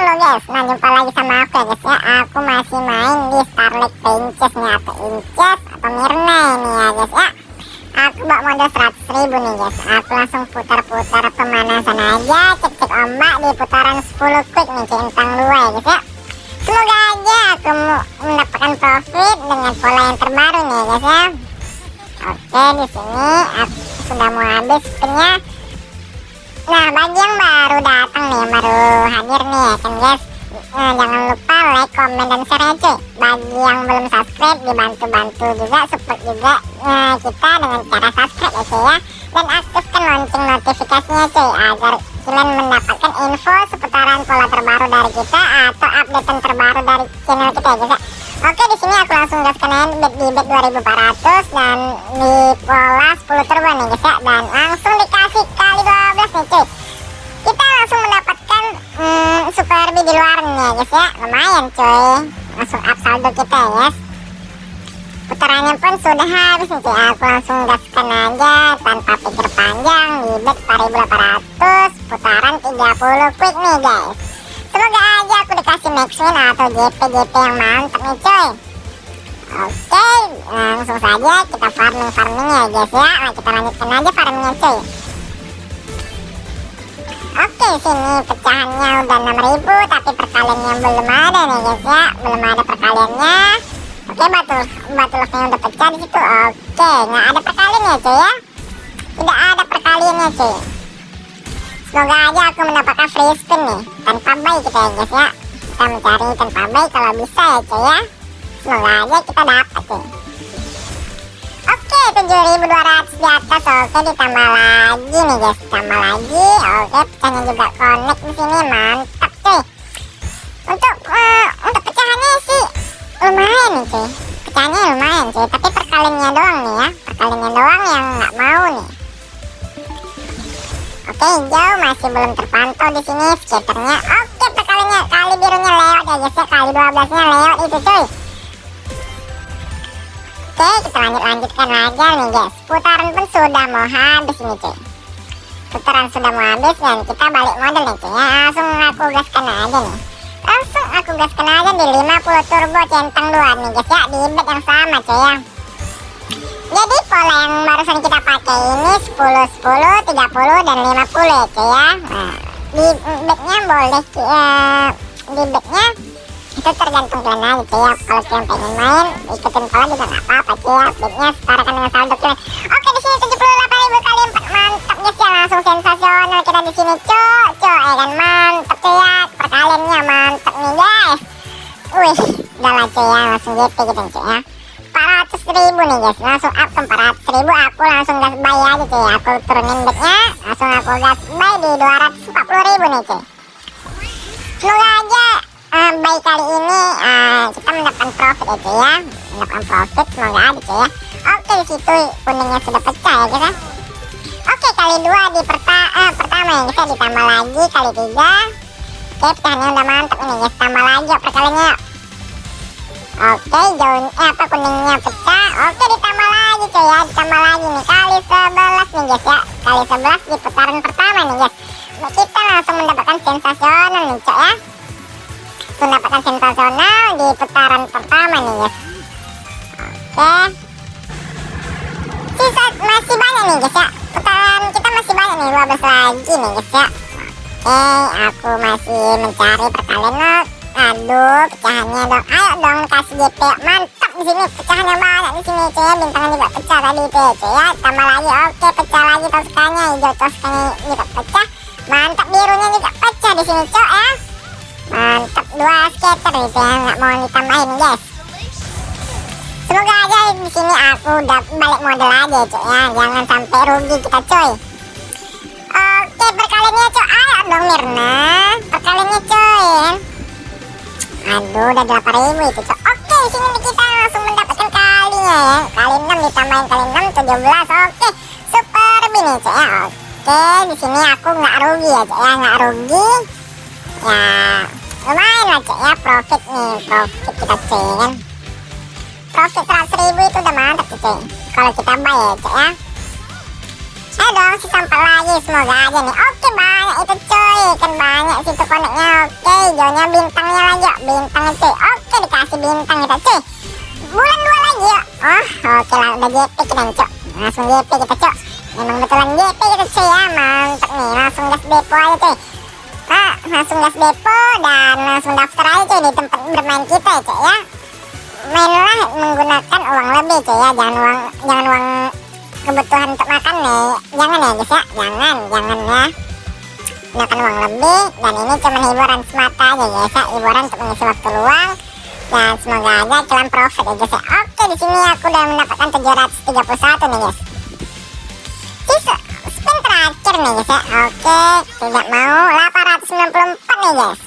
guys. Nah jumpa lagi sama aku ya guys ya. Aku masih main di Starlight Princess nih Atau Inces atau Mirna ini ya guys ya. Aku bawa modal 100 ribu nih guys. Aku langsung putar-putar pemanasan aja. Cek-cek ombak di putaran 10 quick nih Centang 2 ya guys ya. Semoga aja aku mendapatkan profit dengan pola yang terbaru nih ya guys ya. Oke di sini aku sudah mau habis spinnya Nah bagi yang baru datang nih baru hadir nih ya kan guys. Nah, Jangan lupa like, komen, dan share ya cuy. Bagi yang belum subscribe dibantu-bantu juga support juga nah, kita dengan cara subscribe ya cuy ya. Dan aktifkan lonceng notifikasinya cuy Agar kalian mendapatkan info seputaran pola terbaru dari kita Atau update terbaru dari channel kita ya guys ya. Oke di sini aku langsung gaskan aja bet di bet 2400 dan di pola 10 turbo nih guys ya. Dan langsung dikasih guys ya lumayan cuy. Langsung up saldo kita ya guys. Putarannya pun sudah habis nih cuy. Aku langsung gaskan aja tanpa pikir panjang di bet 4800 putaran 30 quick nih guys. Semoga aja aku dikasih max win atau JP-JP yang mantap nih cuy. Oke langsung saja kita farming farming ya guys ya. Nah, kita lanjutkan aja farmingnya cuy oke sini pecahannya udah 6000 tapi perkaliannya belum ada nih guys ya. Belum ada perkaliannya. Oke batu batu locknya udah pecah di situ oke. Nggak ada perkaliannya cuy ya? Tidak ada perkaliannya cuy. Semoga aja aku mendapatkan free spin nih Tanpa buy kita ya guys ya. Kita mencari tanpa buy kalau bisa ya cuy ya. Semoga aja kita dapat cuy 7200 di atas Oke ditambah lagi nih guys. Tambah lagi. Oke pecahnya juga connect di sini. Mantap cuy. Untuk uh, untuk pecahannya sih Lumayan nih cuy. Pecahannya lumayan cuy. Tapi perkaliannya doang nih ya. Perkaliannya doang yang nggak mau nih. Oke hijau masih belum terpantau di sini. Skaternya. Oke perkalinya kali birunya lewat ya guys ya. Kali 12 nya lewat itu cuy. Oke kita lanjut lanjutkan aja nih guys. Putaran pun sudah mau habis ini cuy. Putaran sudah mau habis dan kita balik model nih cuy ya. Langsung aku gaskan aja nih. Langsung aku gaskan aja di 50 turbo centang 2 nih guys ya di bet yang sama cuy ya. Jadi pola yang barusan kita pakai ini 10, 10, 30, dan 50 ya cuy ya Nah di backnya boleh ya, di backnya itu tergantung kalian aja cuy ya Kalau kalian pengen main ikutin pola juga gak apa-apa cuy ya. Backnya setarakan dengan saldo kalian Oke di sini 78 ribu kali 4 mantap guys ya langsung sensasional kita di sini. Cuy cuy ya kan mantap cuy ya perkaliannya mantap nih guys. Wih udah lah cuy ya langsung GP gitu cuy ya. 400 ribu nih guys. Langsung up ke 400 ribu aku langsung gas buy aja cuy aku turunin bednya langsung aku gas buy di 240 ribu nih cuy semoga aja uh, buy kali ini uh, kita mendapatkan profit ya cuy ya mendapatkan profit semoga aja cuy ya oke di situ kuningnya sudah pecah ya guys ya oke kali dua di perta uh, pertama ya ya ditambah lagi kali tiga oke pecahannya udah mantap ini guys tambah lagi perkaliannya Oke, daun eh apa kuningnya pecah. Oke, ditambah lagi cuy ya, ditambah lagi nih kali 11 nih guys ya. Kali 11 di putaran pertama nih guys. Kita langsung mendapatkan sensasional nih cuy ya. Mendapatkan sensasional di putaran pertama nih guys. Oke. Sisa masih banyak nih guys ya. Putaran kita masih banyak nih 12 lagi nih guys ya. Oke, aku masih mencari perkalian Aduh, pecahannya dong. Ayo dong kasih GP. Mantap di sini. Pecahannya banyak di sini, cuy. Bintangnya juga pecah tadi cuy ya. Tambah lagi. Oke, pecah lagi toskanya. Hijau toskanya juga pecah. Mantap birunya juga pecah di sini, cuy ya. Mantap dua skater itu ya. Nggak mau ditambahin, guys. Semoga aja di sini aku udah balik model aja, cuy ya. Jangan sampai rugi kita, cuy. Oke, perkaliannya, cuy. Ayo dong, Mirna. Perkaliannya, cuy. Aduh udah 8000 itu cok. Oke sini kita langsung mendapatkan kalinya ya Kali 6 ditambahin kali 6 17 Oke super bini cok ya Oke di sini aku nggak rugi ya cok ya nggak rugi Ya lumayan lah cok ya profit nih Profit kita cuy kan? Profit 100 ribu itu udah mantap cuy Kalau kita buy ya cok ya. Eh dong si sampah lagi semoga aja nih. Oke banyak itu coy kan banyak situ koneknya. Oke hijaunya bintangnya lagi bintangnya cuy oke dikasih bintang kita cuy bulan dua lagi ya oh oke lah udah JP kita nih cok langsung JP kita cok memang betulan JP kita cuy ya. Mantap nih langsung gas depo aja cuy nah langsung gas depo dan langsung daftar aja cuy di tempat bermain kita ya cuy ya. Mainlah menggunakan uang lebih cuy ya. Jangan uang jangan uang kebutuhan untuk makan nih jangan ya guys ya. Jangan jangan ya. Gunakan uang lebih dan ini cuma hiburan semata aja guys ya. Hiburan untuk mengisi waktu luang dan semoga aja kalian profit ya guys ya. Oke di sini aku udah mendapatkan 731 nih guys spin terakhir nih guys ya. Oke tidak mau 894 nih guys.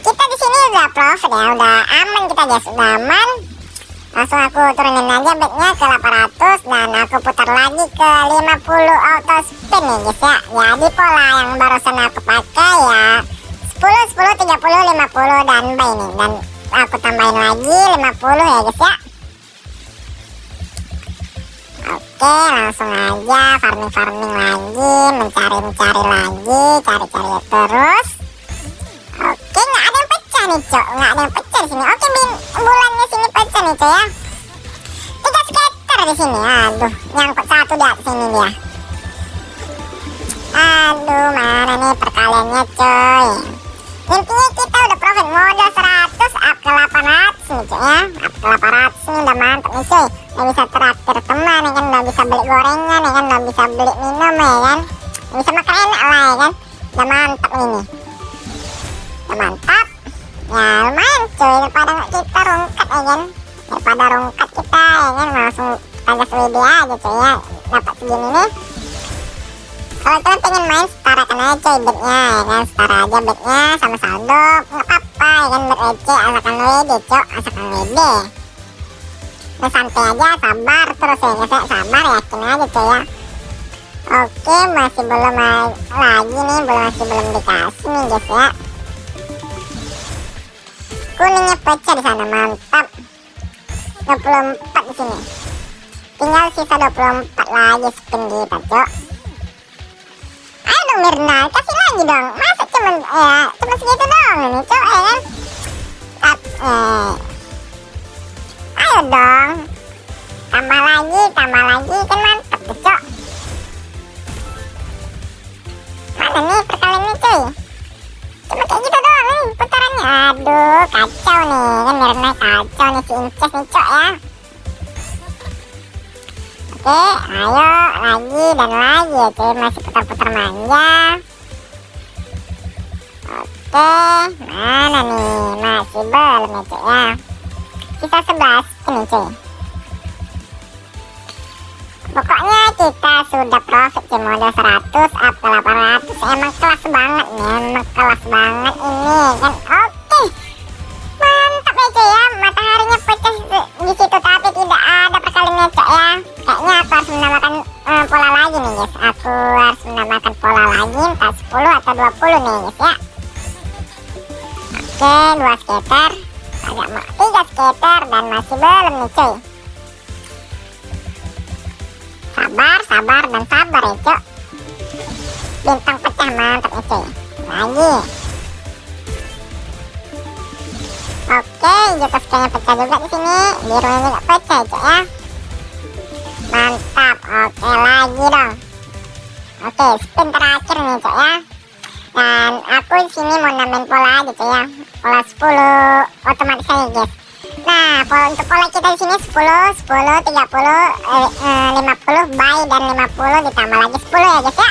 Kita di sini udah profit ya udah aman kita guys. Udah aman. Langsung aku turunin aja bednya ke 800 dan aku putar lagi ke 50 auto spin nih guys ya. Jadi pola yang barusan aku pakai ya 10 10 30 50 dan buy nih. Dan aku tambahin lagi 50 ya guys ya Oke langsung aja farming farming lagi mencari mencari lagi cari cari terus. Oke nggak ada yang pecah nih cok. Nggak ada yang pecah di sini. Oke bin bulannya sini pecah nih cok ya. Tiga skater di sini. Aduh nyangkut satu di atas sini dia. Aduh mana nih perkaliannya coy? Intinya kita udah profit modal 100 up ke 800 nih cuy ya. Up ke 800 bisa beli minum ya kan? Bisa makan enak lah ya kan? Udah mantap ini. Udah mantap. Ya lumayan cuy. Daripada kita rungkat ya kan? Daripada rungkat kita ya kan? Langsung gas WD aja cuy ya. Dapat segini nih. Kalau kalian pengen main setarakan aja coy bednya ya kan? Setara aja bednya sama saldo. Nggak apa-apa ya kan? Bet receh asalkan WD cok asalkan WD nah santai aja sabar terus ya ya sabar yakin aja coy ya oke masih belum lagi nih belum masih belum dikasih nih guys ya. Kuningnya pecah di sana mantap. 24 di sini. Tinggal sisa 24 lagi spin kita cok. Ayo dong Mirna kasih lagi dong. Masa cuman ya cuma segitu doang ini cok ya kan? Tap, eh. ayo dong. Tambah lagi tambah lagi kan nih perkalian nih cuy cuma kayak gitu doang nih putarannya aduh kacau nih kan Mirna kacau nih si Inces nih cok ya Oke, ayo lagi dan lagi ya cuy, masih putar-putar manja. Oke, mana nih? Masih belum ya cuy ya. Sisa 11 ini cuy. Pokoknya kita sudah profit cuy modal 100 up ke 800 emang kelas banget nih, emang kelas banget ini kan. Oke. Mantap ya cuy ya, mataharinya pecah di situ tapi tidak ada perkaliannya cuy ya. Kayaknya aku harus menambahkan uh, pola lagi nih guys. Aku harus menambahkan pola lagi entah 10 atau 20 nih guys ya. Oke dua skater agak tiga skater dan masih belum nih cuy sabar sabar dan sabar ya cuy bintang pecah mantap nih cuy lagi. Oke, jatuh kayaknya pecah juga di sini. Birunya juga pecah, cuy ya. Mantap. Oke lagi dong. Oke spin terakhir nih cok ya. Dan aku sini mau nambahin pola aja cok ya. Pola 10 otomatis aja guys nah untuk pola kita di sini 10 10 30 eh, eh, 50 buy dan 50 ditambah lagi 10 ya guys ya.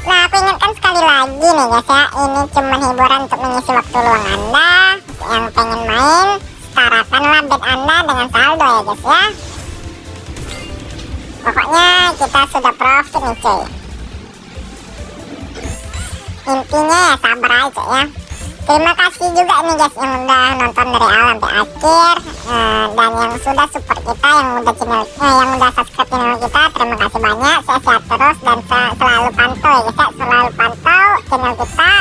Nah aku ingatkan sekali lagi nih guys ya ini cuma hiburan untuk mengisi waktu luang anda yang pengen main setarakanlah bet anda dengan saldo ya guys ya. Pokoknya kita sudah profit nih cuy. Intinya ya sabar aja ya terima kasih juga nih guys yang udah nonton dari awal sampai akhir. Uh, dan yang sudah support kita yang udah channel eh, yang udah subscribe channel kita terima kasih banyak. Sehat terus dan selalu pantau ya guys ya. Selalu pantau channel kita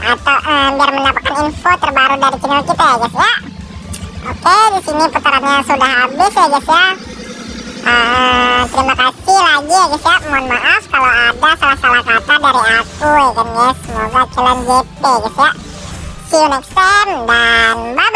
atau uh, biar mendapatkan info terbaru dari channel kita ya guys ya. Oke di sini putarannya sudah habis ya guys ya. Uh, terima kasih lagi ya guys ya. Mohon maaf kalau ada salah-salah kata dari aku ya kan guys semoga kalian JP guys ya see you next time dan bye bye